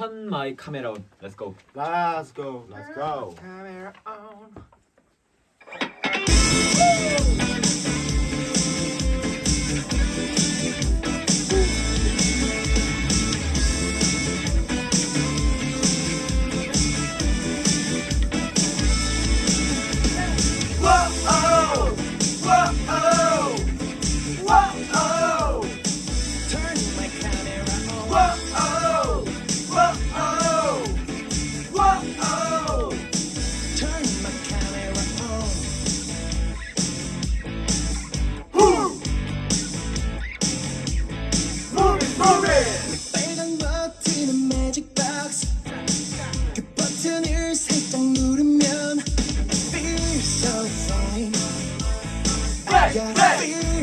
Turn my camera on. Let's go. Let's go. Let's go. Camera on.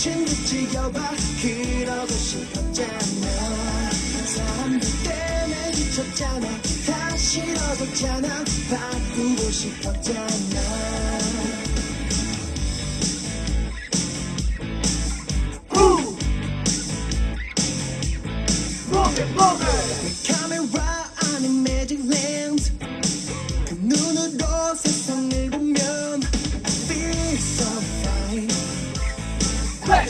친 듯이 여봐. 그러고 싶었잖아. 사람들 때문에 지쳤잖아. 다 싫어졌잖아 바꾸고 싶었잖아? Move it, move it. Hey,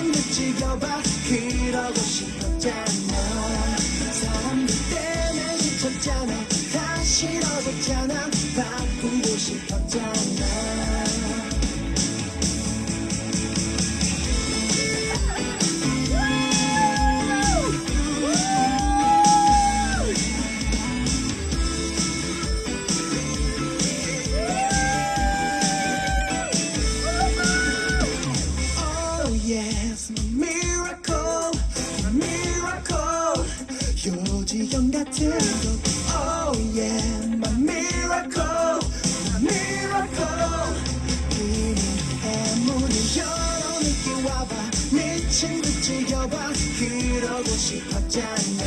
듯이 여봐. 그러고 싶었잖아. 사람들 때문에 지쳤잖아. 다 싫어졌잖아 yes, my miracle, my miracle. 요지경 같은 것. Oh yeah, my miracle, my miracle. 이미 해문을 열어놓게 와봐. 미친 듯이 여봐. 그러고 싶었잖아.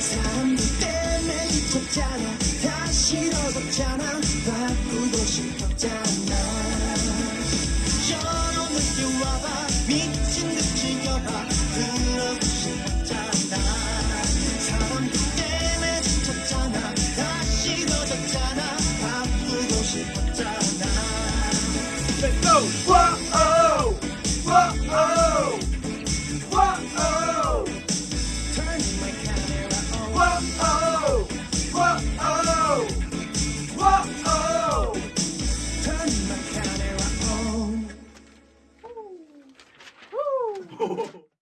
사람들 때문에 지쳤잖아. 다 싫어졌잖아. 바꾸고 싶었잖아. 열어놓게 와봐